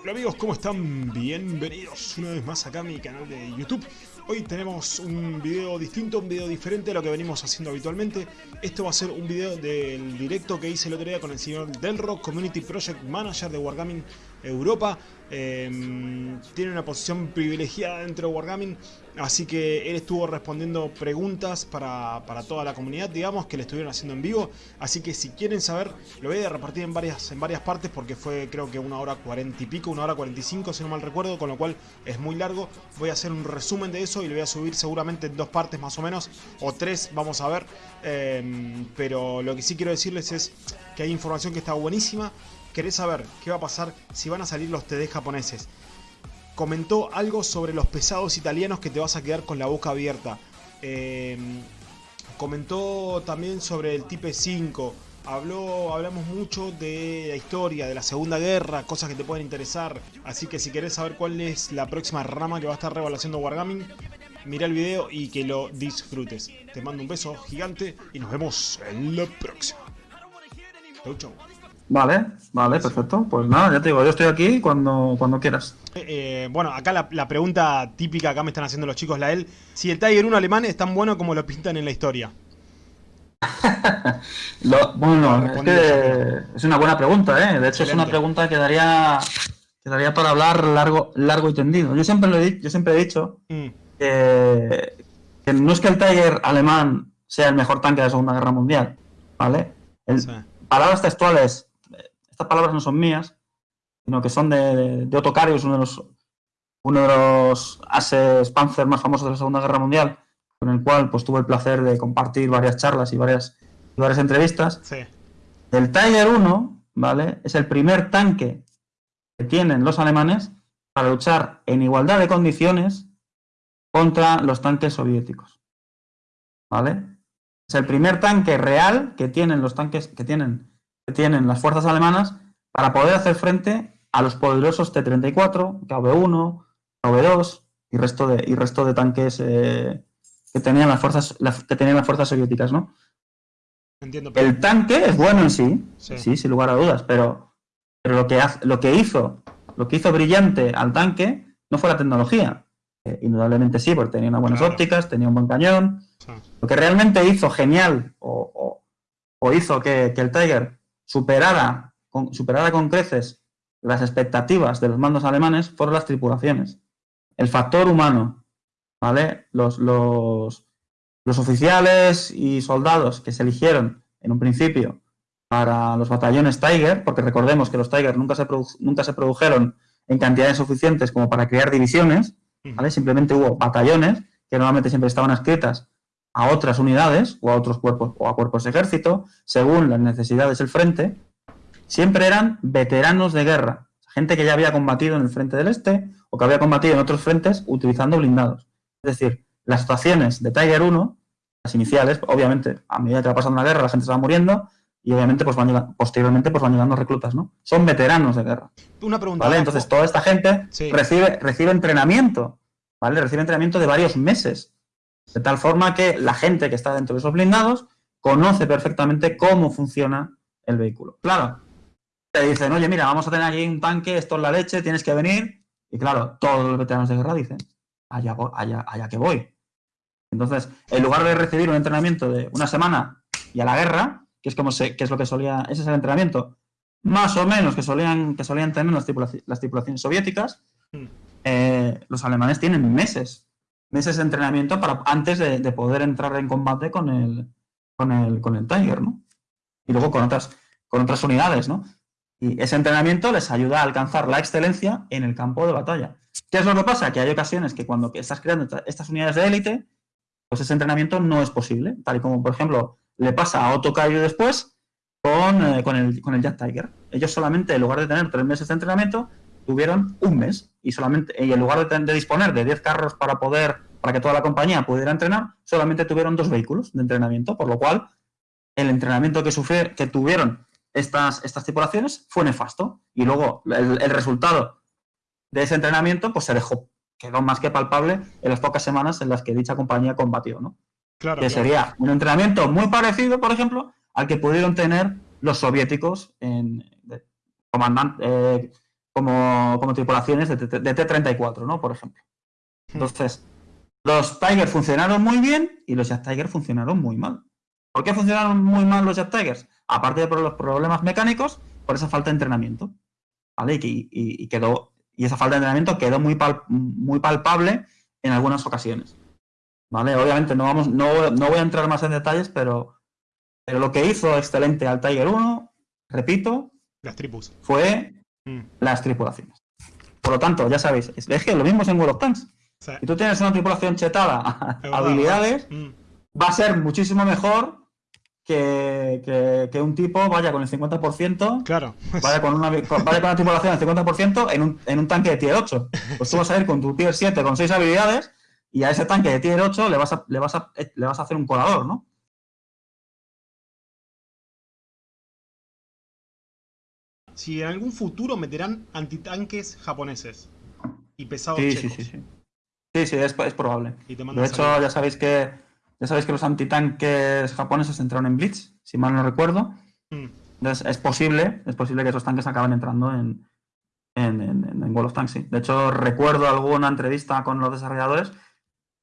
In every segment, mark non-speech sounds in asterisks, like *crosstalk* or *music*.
Hola amigos, ¿cómo están? Bienvenidos una vez más acá a mi canal de YouTube. Hoy tenemos un video distinto, un video diferente a lo que venimos haciendo habitualmente. Esto va a ser un video del directo que hice el otro día con el señor Delro, Community Project Manager de Wargaming Europa. Eh, tiene una posición privilegiada dentro de Wargaming, así que él estuvo respondiendo preguntas para, para, toda la comunidad, digamos, que le estuvieron haciendo en vivo. Así que si quieren saber, lo voy a repartir en varias, en varias partes porque fue creo que una hora cuarenta y pico, una hora cuarenta y cinco, si no mal recuerdo, con lo cual es muy largo. Voy a hacer un resumen de eso y lo voy a subir seguramente en dos partes más o menos, o tres, vamos a ver. Eh, pero lo que sí quiero decirles es que hay información que está buenísima querés saber qué va a pasar si van a salir los TD japoneses. Comentó algo sobre los pesados italianos que te vas a quedar con la boca abierta. Eh, comentó también sobre el Type 5. Habló, hablamos mucho de la historia, de la Segunda Guerra, cosas que te pueden interesar. Así que si querés saber cuál es la próxima rama que va a estar revaluando Wargaming, mira el video y que lo disfrutes. Te mando un beso gigante y nos vemos en la próxima. Chau, chau. Vale, vale, perfecto. Pues nada, ya te digo, yo estoy aquí cuando, cuando quieras. Eh, eh, bueno, acá la, pregunta típica acá me están haciendo los chicos, la él. Si el Tiger 1 alemán es tan bueno como lo pintan en la historia. *laughs* bueno, es que es una buena pregunta, ¿eh? De hecho, es una pregunta que daría, para hablar largo, largo y tendido. Yo siempre, lo he, yo siempre he dicho mm. que, no es que el Tiger alemán sea el mejor tanque de la Segunda Guerra Mundial, ¿vale? Palabras textuales estas palabras no son mías, sino que son de, de, Otto Carius, uno de los uno de los ases Panzer más famosos de la Segunda Guerra Mundial, con el cual pues tuve el placer de compartir varias charlas y varias, varias entrevistas. Sí. El Tiger 1, ¿vale? Es el primer tanque que tienen los alemanes para luchar en igualdad de condiciones contra los tanques soviéticos. ¿Vale? Es el primer tanque real que tienen los tanques que tienen tienen las fuerzas alemanas para poder hacer frente a los poderosos T-34, KV-1, KV-2 y resto de, y resto de tanques eh, que, tenían las fuerzas, que tenían las fuerzas soviéticas, ¿no? El tanque es bueno en sí, sí, sin lugar a dudas, pero, pero lo, que lo, que hizo, lo que hizo brillante al tanque no fue la tecnología. Eh, indudablemente sí, porque tenía unas buenas ópticas, tenía un buen cañón. Lo que realmente hizo genial o, o, hizo que, que, el Tiger superara con, con creces las expectativas de los mandos alemanes fueron las tripulaciones. El factor humano, ¿vale? Los, los, oficiales y soldados que se eligieron en un principio para los batallones Tiger, porque recordemos que los Tiger nunca se, nunca se produjeron en cantidades suficientes como para crear divisiones, ¿vale? Simplemente hubo batallones que normalmente siempre estaban escritas a otras unidades o a otros cuerpos o a cuerpos de ejército, según las necesidades del frente, siempre eran veteranos de guerra, gente que ya había combatido en el frente del este o que había combatido en otros frentes utilizando blindados. Es decir, las situaciones de Tiger 1, las iniciales, obviamente, a medida que va pasando la guerra, la gente se va muriendo y obviamente pues van posteriormente pues van llegando reclutas, ¿no? Son veteranos de guerra. Una pregunta. ¿vale? Entonces toda esta gente recibe, recibe entrenamiento, ¿vale? Recibe entrenamiento de varios meses de tal forma que la gente que está dentro de esos blindados conoce perfectamente cómo funciona el vehículo. Claro, te dicen, oye, mira, vamos a tener aquí un tanque, esto es la leche, tienes que venir. Y claro, todos los veteranos de guerra dicen, allá, allá, allá que voy. Entonces, en lugar de recibir un entrenamiento de una semana y a la guerra, que es como se, que es lo que solía, ese es el entrenamiento más o menos que solían, que solían tener las, tripulaciones, soviéticas, hmm. eh, los alemanes tienen meses meses de entrenamiento para, antes de, poder entrar en combate con el, con el, con el Tiger, ¿no? Y luego con otras, con otras unidades, ¿no? Y ese entrenamiento les ayuda a alcanzar la excelencia en el campo de batalla. ¿Qué es lo que pasa? Que hay ocasiones que cuando estás creando estas unidades de élite, pues ese entrenamiento no es posible, tal y como, por ejemplo, le pasa a Otto después con, eh, con, el, con el Jack Tiger. Ellos solamente, en lugar de tener tres meses de entrenamiento, tuvieron un mes y solamente y en lugar de, disponer de 10 carros para poder para que toda la compañía pudiera entrenar, solamente tuvieron dos vehículos de entrenamiento, por lo cual el entrenamiento que, que tuvieron estas, estas tripulaciones fue nefasto. Y luego el, resultado de ese entrenamiento pues se dejó, quedó más que palpable en las pocas semanas en las que dicha compañía combatió, ¿no? Claro, que sería un entrenamiento muy parecido, por ejemplo, al que pudieron tener los soviéticos en comandante, eh, como, como tripulaciones de, T-34, ¿no? Por ejemplo. Hmm. Entonces, los Tigers funcionaron muy bien y los Jet Tigers funcionaron muy mal. ¿Por qué funcionaron muy mal los Jet Tigers? Aparte de por los problemas mecánicos, por esa falta de entrenamiento. ¿Vale? Y, quedó, y esa falta de entrenamiento quedó muy, muy palpable en algunas ocasiones. ¿Vale? Obviamente no, vamos, no, no voy a entrar más en detalles, pero, pero lo que hizo excelente al Tiger 1, repito, las tripus. fue mm. las tripulaciones. Por lo tanto, ya sabéis, es que lo mismo es en World of Tanks. Si tú tienes una tripulación chetada, habilidades, mm. va a ser muchísimo mejor que, un tipo vaya con el 50%, claro. vaya, con una, vaya con una tripulación del 50% en un, en un tanque de tier 8. Pues tú vas a ir con tu tier 7 con 6 habilidades y a ese tanque de tier 8 le vas a, le vas a, le vas a hacer un colador, ¿no? Si en algún futuro meterán antitanques japoneses y pesados sí, checos. Sí, sí, sí. Sí, sí, es, es probable. De hecho, ya sabéis que ya sabéis que los antitanques japoneses entraron en Blitz, si mal no recuerdo. Mm. Entonces es posible, es posible que esos tanques acaben entrando en, en, en, World of Tanks. Sí. De hecho, recuerdo alguna entrevista con los desarrolladores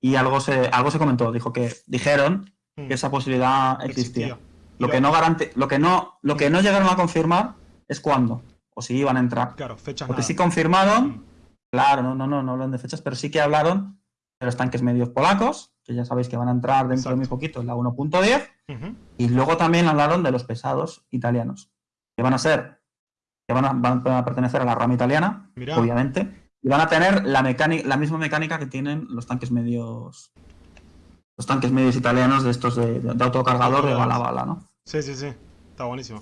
y algo se, algo se comentó. Dijo que dijeron mm. que esa posibilidad existía. Lo, que no garante, lo que no, lo que no llegaron a confirmar es cuándo o si iban a entrar. Claro, fechas Porque sí confirmaron, mm. claro, no, no, no, no hablan de fechas, pero sí que hablaron de los tanques medios polacos, que ya sabéis que van a entrar dentro de muy poquito en la 1.10, y luego también hablaron de los pesados italianos, que van a ser, que van a, pertenecer a la rama italiana, obviamente, y van a tener la, la misma mecánica que tienen los tanques medios los tanques medios italianos de estos de, autocargador de bala a bala, ¿no? Sí, sí, sí, está buenísimo.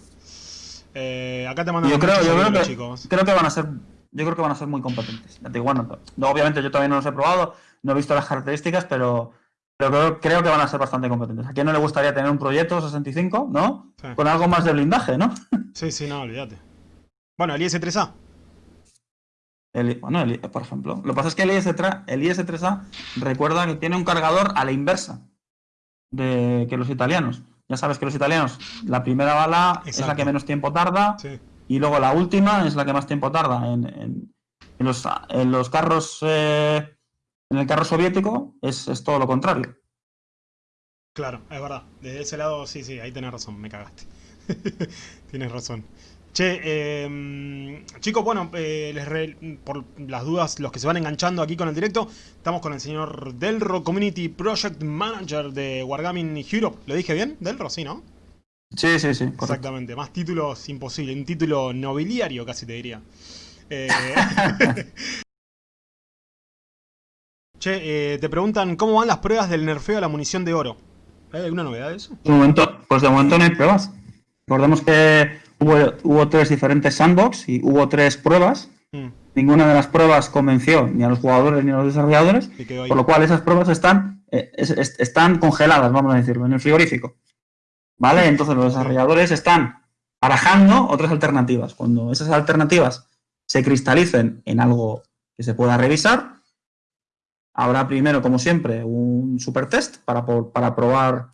Eh, acá te mandan yo creo, yo creo que, chicos. creo que van a ser yo creo que van a ser muy competentes. Bueno, obviamente yo todavía no los he probado, no he visto las características, pero, pero creo, que van a ser bastante competentes. ¿A quién no le gustaría tener un proyecto 65, no? Con algo más de blindaje, ¿no? *laughs* Sí, sí, no, olvídate. Bueno, el IS-3A. bueno, por ejemplo. Lo que pasa es que el, IS 3 a recuerda que tiene un cargador a la inversa de que los italianos. Ya sabes que los italianos, la primera bala es la que menos tiempo tarda y luego la última es la que más tiempo tarda. En, los, en los, carros eh, en el carro soviético es, todo lo contrario. Claro, es verdad. De ese lado, sí, sí, ahí tenés razón, me cagaste. *laughs* tienes razón. Che, eh, chicos, bueno, eh, por las dudas, los que se van enganchando aquí con el directo, estamos con el señor Delro, Community Project Manager de Wargaming Europe. ¿Lo dije bien? Delro, sí, ¿no? Sí, sí, sí. Exactamente, más títulos imposible, un título nobiliario casi te diría. Eh, *laughs* Che, eh, te preguntan cómo van las pruebas del nerfeo a la munición de oro. ¿Hay alguna novedad de eso? De momento, pues de momento no hay pruebas. Recordemos que hubo, tres diferentes sandbox y hubo tres pruebas. Mm. Ninguna de las pruebas convenció ni a los jugadores ni a los desarrolladores, por lo cual esas pruebas están, eh, están congeladas, vamos a decirlo, en el frigorífico. ¿Vale? Entonces los desarrolladores están barajando otras alternativas. Cuando esas alternativas se cristalicen en algo que se pueda revisar, Habrá primero, como siempre, un super test para, para, probar,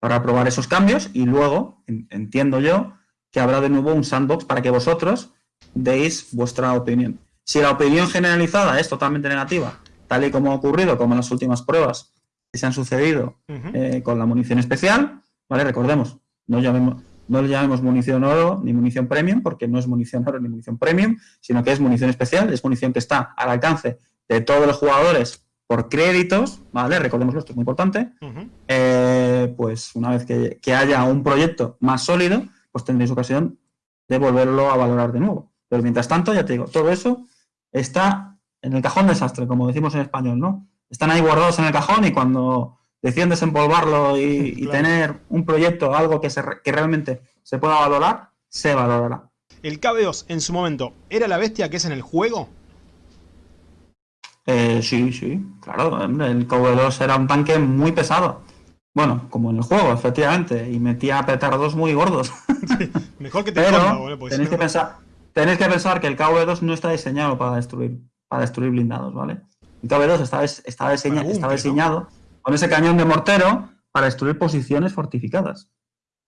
para probar esos cambios y luego, entiendo yo, que habrá de nuevo un sandbox para que vosotros deis vuestra opinión. Si la opinión generalizada es totalmente negativa, tal y como ha ocurrido, como en las últimas pruebas que se han sucedido eh, con la munición especial, ¿vale? Recordemos, no, llamemos, no le llamemos munición oro ni munición premium, porque no es munición oro ni munición premium, sino que es munición especial, es munición que está al alcance de todos los jugadores por créditos, ¿vale? Recordémoslo, esto es muy importante. Eh, pues una vez que, haya un proyecto más sólido, pues tendréis ocasión de volverlo a valorar de nuevo. Pero mientras tanto, ya te digo, todo eso está en el cajón desastre, como decimos en español, ¿no? Están ahí guardados en el cajón y cuando deciden desempolvarlo y, *laughs* tener un proyecto, algo que, se, que realmente se pueda valorar, se valorará. ¿El KB2 en su momento era la bestia que es en el juego? Eh, sí, sí, claro. El KV2 era un tanque muy pesado. Bueno, como en el juego, efectivamente. Y metía petardos muy gordos. *laughs* mejor que *laughs* te Pero pues, tenéis, que pensar, tenéis que pensar que el KV2 no está diseñado para destruir, para destruir blindados, ¿vale? El KV2 está, está, está diseñado con ese cañón de mortero para destruir posiciones fortificadas.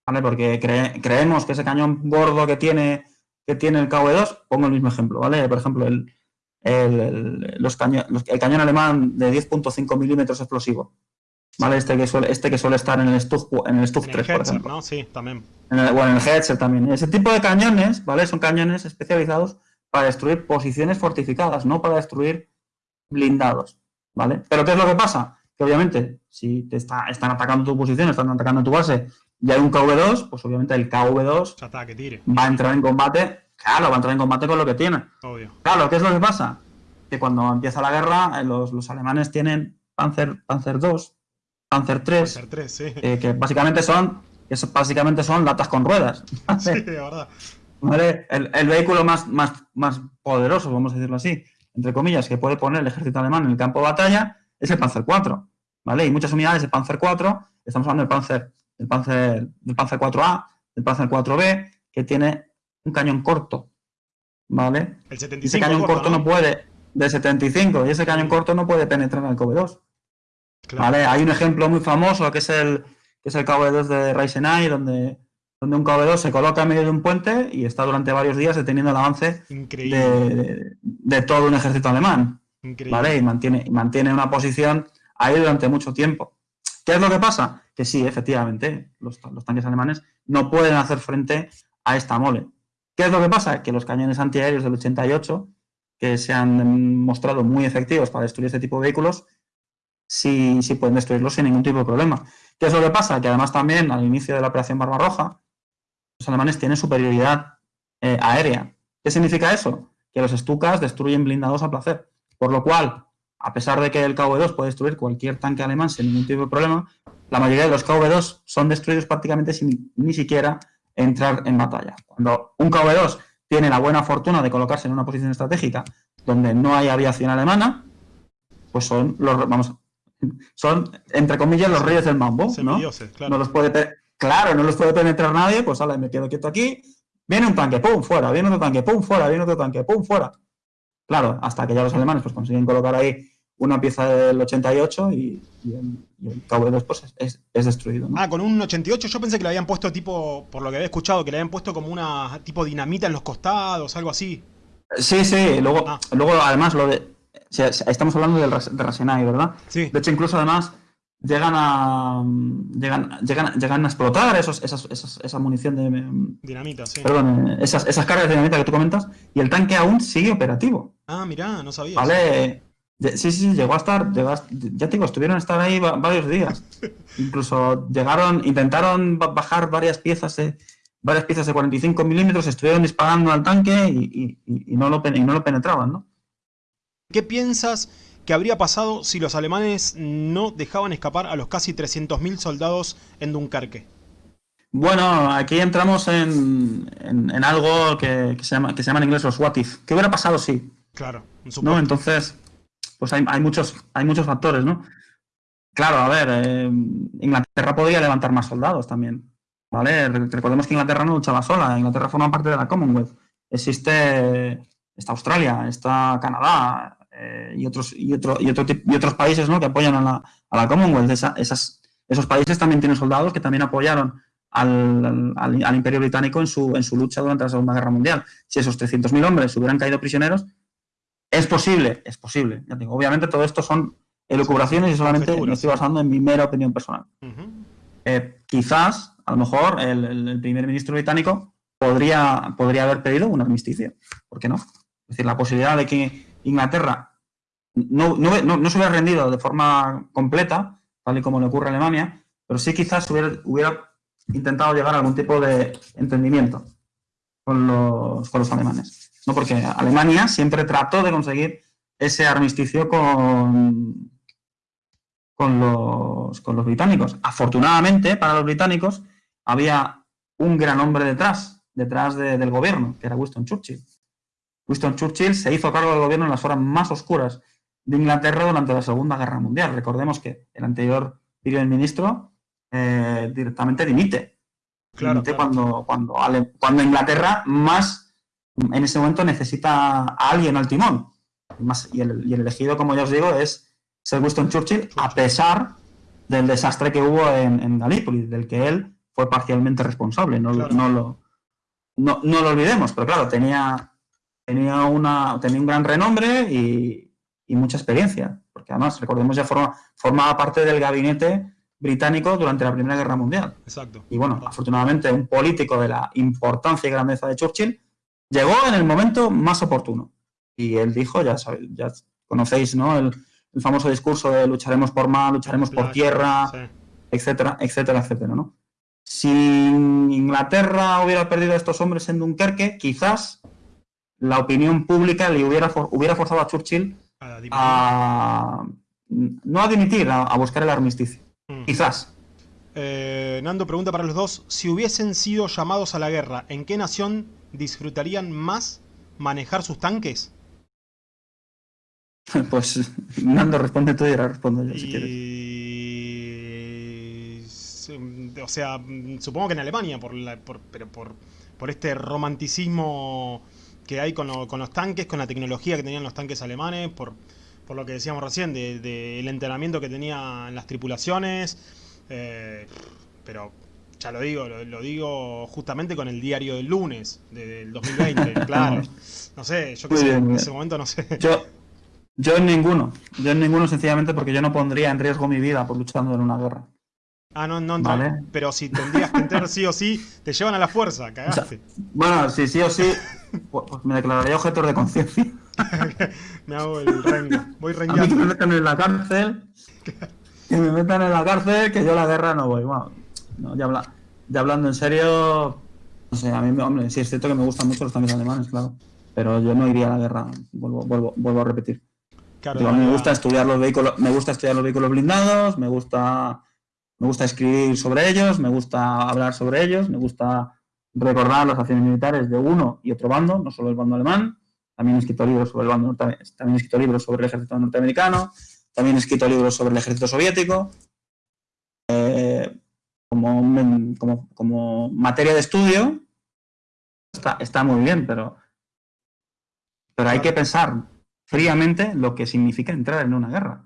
¿Vale? Porque creemos que ese cañón gordo que tiene que tiene el KV-2, pongo el mismo ejemplo, ¿vale? Por ejemplo, el, el, los el cañón alemán de 10.5 milímetros explosivo, ¿vale? Este que suele, este que suele estar en el Stug, en el 3, por ejemplo. ¿no? Sí, también. En el, bueno, en el Hetzer también. Ese tipo de cañones, ¿vale? Son cañones especializados para destruir posiciones fortificadas, no para destruir blindados, ¿vale? Pero ¿qué es lo que pasa? Que obviamente, si te está, están atacando tu posición, están atacando tu base y hay un KV2, pues obviamente el KV2 va a entrar en combate, claro, va a entrar en combate con lo que tiene. Obvio. Claro, ¿qué es lo que pasa? Que cuando empieza la guerra, eh, los, los alemanes tienen Panzer, Panzer 2, Panzer 3, sí. Eh, que básicamente son que básicamente son latas con ruedas. *laughs* Sí, de verdad. ¿Vale? El, vehículo más, más, más poderoso, vamos a decirlo así, entre comillas, que puede poner el ejército alemán en el campo de batalla es el Panzer 4. ¿vale? Y muchas unidades de Panzer 4, estamos hablando del Panzer, del Panzer, del Panzer 4A, del Panzer 4B, que tiene un cañón corto. ¿Vale? El 75 ese cañón corto, ¿no? ¿no? puede, de 75, y ese cañón corto no puede penetrar al COBE 2. Hay un ejemplo muy famoso que es el, que es el cable 2 de Ryzen donde, donde un cable 2 se coloca en medio de un puente y está durante varios días deteniendo el avance de, todo un ejército alemán. Increíble. ¿Vale? Y mantiene, mantiene una posición ahí durante mucho tiempo. ¿Qué es lo que pasa? Que sí, efectivamente, los tanques alemanes no pueden hacer frente a esta mole. ¿Qué es lo que pasa? Que los cañones antiaéreos del 88, que se han mostrado muy efectivos para destruir este tipo de vehículos, sí, sí pueden destruirlos sin ningún tipo de problema. ¿Qué es lo que pasa? Que además también al inicio de la operación Barbarroja, los alemanes tienen superioridad eh, aérea. ¿Qué significa eso? Que los Stukas destruyen blindados a placer. Por lo cual, a pesar de que el KV-2 puede destruir cualquier tanque alemán sin ningún tipo de problema, la mayoría de los KV-2 son destruidos prácticamente sin ni siquiera entrar en batalla. Cuando un KV-2 tiene la buena fortuna de colocarse en una posición estratégica donde no hay aviación alemana, pues son los, vamos, son, entre comillas, los reyes del mambo, ¿no? No los puede Claro, no los puede penetrar nadie, pues ala, me quedo quieto aquí. Viene un tanque, pum, fuera, viene otro tanque, pum, fuera, viene otro tanque, pum, fuera. Claro, hasta que ya los alemanes pues consiguen colocar ahí una pieza del 88 y, el, cabo de pues es, es, destruido. Ah, con un 88 yo pensé que le habían puesto tipo, por lo que había escuchado, que le habían puesto como una tipo dinamita en los costados, algo así. Sí, sí, luego, ah. luego además lo de... estamos hablando del, de Rasenai, ¿verdad? Sí. De hecho, incluso además llegan a llegan, llegan, a explotar esos, esa munición de dinamita, sí. Perdón, esas, esas cargas de dinamita que tú comentas y el tanque aún sigue operativo. Ah, mira, no sabía. Vale, sí, sí, llegó a estar, ya te digo, estuvieron a estar ahí varios días. *laughs* Incluso llegaron, intentaron bajar varias piezas de varias piezas de 45 milímetros, estuvieron disparando al tanque y, y, no lo, y no lo penetraban, ¿no? ¿Qué piensas ¿Qué habría pasado si los alemanes no dejaban escapar a los casi 300.000 soldados en Dunkerque? Bueno, aquí entramos en, algo que, se llama, que se llama en inglés los what if. ¿Qué hubiera pasado si? Claro, ¿no? Entonces, pues hay, muchos, hay muchos factores, ¿no? Claro, a ver, eh, Inglaterra podría levantar más soldados también, ¿vale? Recordemos que Inglaterra no luchaba sola, Inglaterra forma parte de la Commonwealth. Existe, está Australia, está Canadá, eh, y, otros, y, otro, y, otro, y otros países ¿no? que apoyan a la, a la Commonwealth. esas, esos países también tienen soldados que también apoyaron al, al, Imperio Británico en su, en su lucha durante la Segunda Guerra Mundial. Si esos 300.000 hombres hubieran caído prisioneros, es posible, es posible. Ya digo, obviamente todo esto son elucubraciones y solamente me estoy basando en mi mera opinión personal. Eh, quizás, a lo mejor, el, el, primer ministro británico podría, podría haber pedido un armisticio. ¿Por qué no? Es decir, la posibilidad de que Inglaterra no, no, se hubiera rendido de forma completa, tal y como le ocurre a Alemania, pero sí quizás hubiera, hubiera intentado llegar a algún tipo de entendimiento con los, con los alemanes. ¿no? Porque Alemania siempre trató de conseguir ese armisticio con, con, los, con los británicos. Afortunadamente, para los británicos, había un gran hombre detrás, detrás del gobierno, que era Winston Churchill. Winston Churchill se hizo cargo del gobierno en las horas más oscuras de Inglaterra durante la Segunda Guerra Mundial. Recordemos que el anterior primer ministro eh, directamente dimite. Claro, Cuando, cuando, cuando Inglaterra más en ese momento necesita a alguien al timón. y, el, elegido, como ya os digo, es Sir Winston Churchill, a pesar del desastre que hubo en, en Galípoli, del que él fue parcialmente responsable, no, no, lo, no, no lo olvidemos, pero claro, tenía, tenía, una, tenía un gran renombre y, mucha experiencia, porque además, recordemos, ya forma, formaba parte del gabinete británico durante la Primera Guerra Mundial. Exacto. Y bueno, afortunadamente un político de la importancia y grandeza de Churchill llegó en el momento más oportuno. Y él dijo, ya sabéis, ya conocéis, ¿no? El, famoso discurso de lucharemos por mar, lucharemos por tierra, etcétera, etcétera, etcétera, ¿no? Si Inglaterra hubiera perdido a estos hombres en Dunkerque, quizás la opinión pública le hubiera, hubiera forzado a Churchill a, no a dimitir, a, buscar el armisticio. Mm. Quizás. Eh, Nando pregunta para los dos, si hubiesen sido llamados a la guerra, ¿en qué nación disfrutarían más manejar sus tanques? *laughs* Pues Nando responde tú y ahora respondo yo si quieres. O sea, supongo que en Alemania, por, por, pero por, por este romanticismo que hay con, los tanques, con la tecnología que tenían los tanques alemanes, por, por lo que decíamos recién, del de, entrenamiento que tenían las tripulaciones. Eh, pero ya lo digo, lo, digo justamente con el diario del lunes del 2020, *laughs* claro. No sé, yo qué sé, en ese momento no sé. Yo, yo en ninguno, yo en ninguno sencillamente porque yo no pondría en riesgo mi vida por luchando en una guerra. Ah, no, no, ¿Vale? pero si tendrías que entrar sí o sí, te llevan a la fuerza, *laughs* cagaste. bueno, si sí o sí, pues, pues me declararía objeto de conciencia. *laughs* me hago el rengo, voy rengueando. A mí que me metan en la cárcel, que me metan en la cárcel, que yo a la guerra no voy. Bueno, no, ya, habla, ya hablando en serio, no sé, a mí, hombre, sí es cierto que me gustan mucho los tanques alemanes, claro. Pero yo no iría a la guerra, vuelvo, vuelvo, vuelvo a repetir. Claro, me gusta estudiar los vehículos, me gusta estudiar los vehículos blindados, me gusta, me gusta escribir sobre ellos, me gusta hablar sobre ellos, me gusta recordar las acciones militares de uno y otro bando, no solo el bando alemán. También he escrito libros sobre el bando también he escrito libros sobre el ejército norteamericano, también he escrito libros sobre el ejército soviético. Eh, como, como, como, materia de estudio está, está muy bien, pero, pero hay que pensar fríamente lo que significa entrar en una guerra.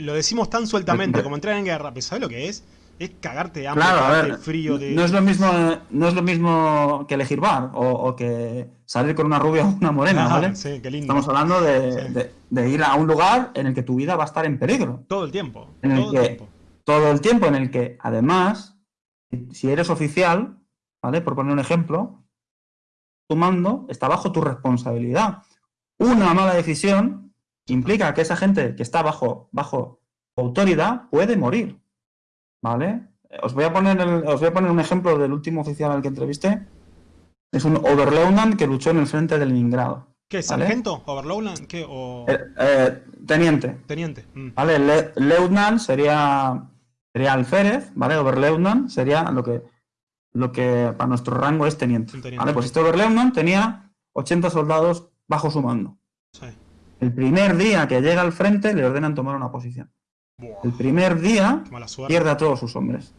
lo decimos tan sueltamente como entrar en guerra, pero ¿sabes lo que es? Es cagarte de hambre, cagarte frío. De... No, es lo mismo, no es lo mismo que elegir bar o, que salir con una rubia o una morena, ¿vale? Estamos hablando de, ir a un lugar en el que tu vida va a estar en peligro. Todo el tiempo. todo el tiempo todo el tiempo en el que, además, si eres oficial, ¿vale? Por poner un ejemplo, tu mando está bajo tu responsabilidad. Una mala decisión implica que esa gente que está bajo, bajo autoridad puede morir, ¿vale? Os voy, a poner os voy a poner un ejemplo del último oficial al que entrevisté. Es un Overleutnant que luchó en el frente de Leningrado. ¿Qué? ¿Sargento? ¿Overleutnant? ¿Qué? O... Eh, eh, teniente. Teniente. Mm. ¿Vale? Leutnant sería sería alférez, ¿vale? Oberleutnant sería lo que, lo que para nuestro rango es teniente. ¿vale? Pues este Oberleutnant tenía 80 soldados bajo su mando. El primer día que llega al frente le ordenan tomar una posición. El primer día pierde a todos sus hombres.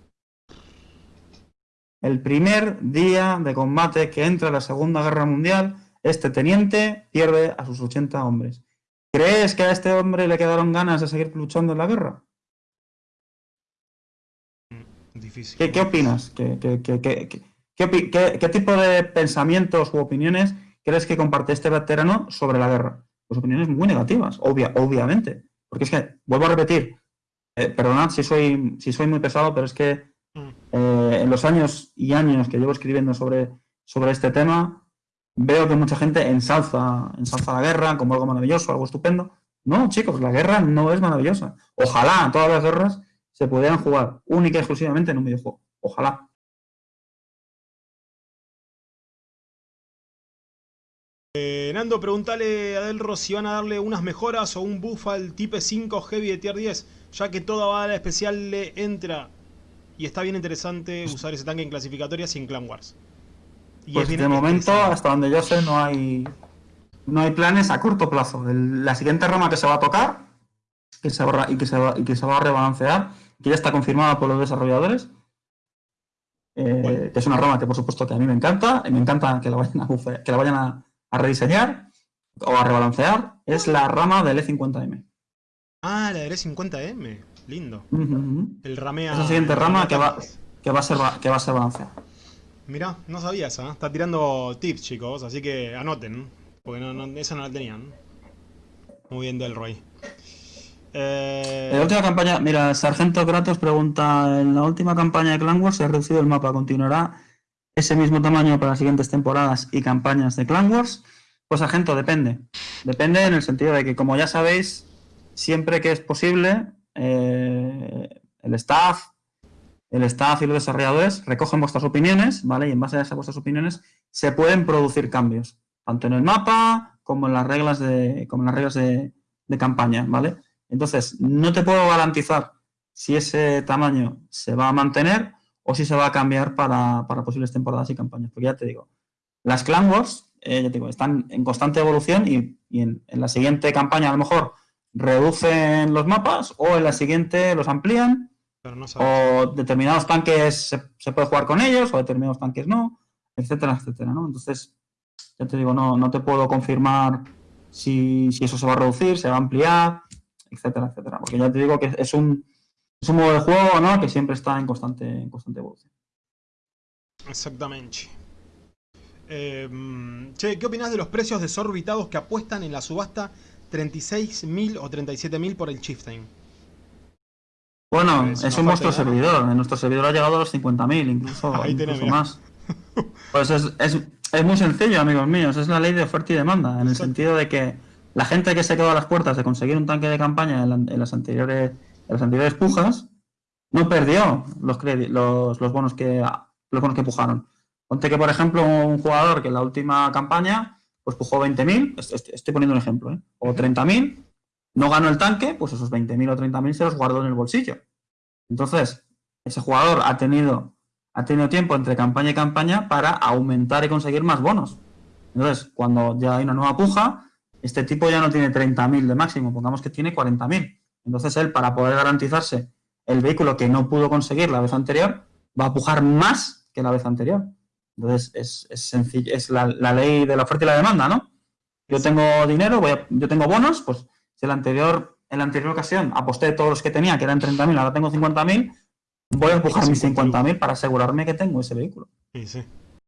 El primer día de combate que entra la Segunda Guerra Mundial, este teniente pierde a sus 80 hombres. ¿Crees que a este hombre le quedaron ganas de seguir luchando en la guerra? ¿Qué, opinas? ¿Qué, qué, tipo de pensamientos u opiniones crees que comparte este veterano sobre la guerra? Pues opiniones muy negativas, obvia, obviamente. Porque es que, vuelvo a repetir, eh, perdonad si soy, si soy muy pesado, pero es que eh, en los años y años que llevo escribiendo sobre, sobre este tema, veo que mucha gente ensalza, ensalza la guerra como algo maravilloso, algo estupendo. No, chicos, la guerra no es maravillosa. Ojalá todas las guerras se pudieran jugar única y exclusivamente en un videojuego. Ojalá. Eh, Nando, pregúntale a Delro si van a darle unas mejoras o un buff al Type 5 Heavy de tier 10, ya que toda bala especial le entra. Y está bien interesante usar ese tanque en clasificatorias y en Clan Wars. pues de momento, hasta donde yo sé, no hay no hay planes a corto plazo. la siguiente rama que se va a tocar que se y, que se va, y que se va a rebalancear que ya está confirmada por los desarrolladores. Eh, que es una rama que por supuesto que a mí me encanta, y me encanta que la vayan a, que la vayan a, rediseñar o a rebalancear, es la rama del E50M. Ah, la del E50M, lindo. El ramea... Es la siguiente rama que va, que va a ser que va a ser balanceada. Mirá, no sabía esa. ¿eh? Está tirando tips, chicos, así que anoten. Porque no, esa no la tenían. Muy bien, Delroy. Eh... En la última campaña, mira, Sargento Kratos pregunta, en la última campaña de Clan Wars se ha reducido el mapa, ¿continuará ese mismo tamaño para las siguientes temporadas y campañas de Clan Wars? Pues Sargento, depende. Depende en el sentido de que, como ya sabéis, siempre que es posible, eh, el staff, el staff y los desarrolladores recogen vuestras opiniones, ¿vale? Y en base a esas vuestras opiniones se pueden producir cambios, tanto en el mapa como en las reglas de, como en las reglas de, de campaña, ¿vale? Entonces, no te puedo garantizar si ese tamaño se va a mantener o si se va a cambiar para, posibles temporadas y campañas. Porque ya te digo, las Clan Wars, eh, ya te digo, están en constante evolución y, en, la siguiente campaña a lo mejor reducen los mapas o en la siguiente los amplían o determinados tanques se, puede jugar con ellos o determinados tanques no, etcétera, etcétera, ¿no? Entonces, ya te digo, no, no te puedo confirmar si, si eso se va a reducir, se va a ampliar, etcétera, etcétera. Porque ya te digo que es un, es un modo de juego ¿no? que siempre está en constante, en constante evolución. Exactamente. Eh, che, ¿qué opinas de los precios desorbitados que apuestan en la subasta 36.000 o 37.000 por el Chieftain? Bueno, es, un monstruo servidor. En nuestro servidor ha llegado a los 50.000, incluso, *laughs* incluso más. Pues es, es, es, muy sencillo, amigos míos. Es la ley de oferta y demanda, en el sentido de que la gente que se quedó a las puertas de conseguir un tanque de campaña en, las anteriores las anteriores pujas no perdió los, los, los, bonos que los bonos que pujaron. Ponte que, por ejemplo, un jugador que en la última campaña pues pujó 20.000, estoy poniendo un ejemplo, ¿eh? o 30.000, no ganó el tanque, pues esos 20.000 o 30.000 se los guardó en el bolsillo. Entonces, ese jugador ha tenido, ha tenido tiempo entre campaña y campaña para aumentar y conseguir más bonos. Entonces, cuando ya hay una nueva puja, este tipo ya no tiene 30.000 de máximo, pongamos que tiene 40.000. Entonces él, para poder garantizarse el vehículo que no pudo conseguir la vez anterior, va a pujar más que la vez anterior. Entonces es, sencillo, es la, ley de la oferta y la demanda, ¿no? Yo tengo dinero, voy yo tengo bonos, pues si la anterior, en la anterior ocasión aposté todos los que tenía, que eran 30.000, ahora tengo 50.000, voy a empujar mis 50.000 para asegurarme que tengo ese vehículo. Sí, sí.